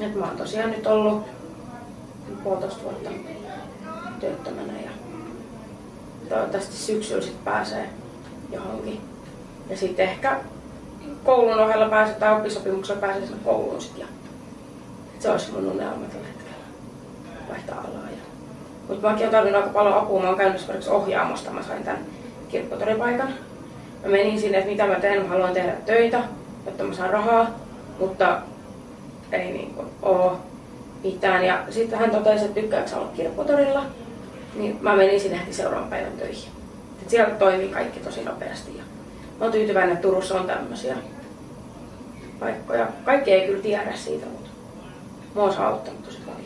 Et mä oon tosiaan nyt ollut puolitoista vuotta työttömänä ja toivottavasti syksyllä sit pääsee johonkin. Ja sitten ehkä koulun ohella pääsee tai oppisopimuksella pääsee sinne kouluun sit ja se olisi mun unelma tällä hetkellä vaihtaa alaa. Ja... Mutta mäkin olen tarvinnut aika paljon apua. Mä oon käynyt esimerkiksi ohjaamosta, mä sain tämän kirkkotoripaikan. Mä menin sinne, että mitä mä teen, mä haluan tehdä töitä, jotta mä saan rahaa, mutta ei niin kuin oo mitään. Ja sitten hän totesi, että tykkääkö olla kirpputorilla, niin mä menin sinne heti seuraavan päivän töihin. Et siellä toimii kaikki tosi nopeasti. Ja mä oon tyytyväinen, että Turussa on tämmöisiä paikkoja. Kaikki ei kyllä tiedä siitä, mutta mua on auttanut tosi paljon.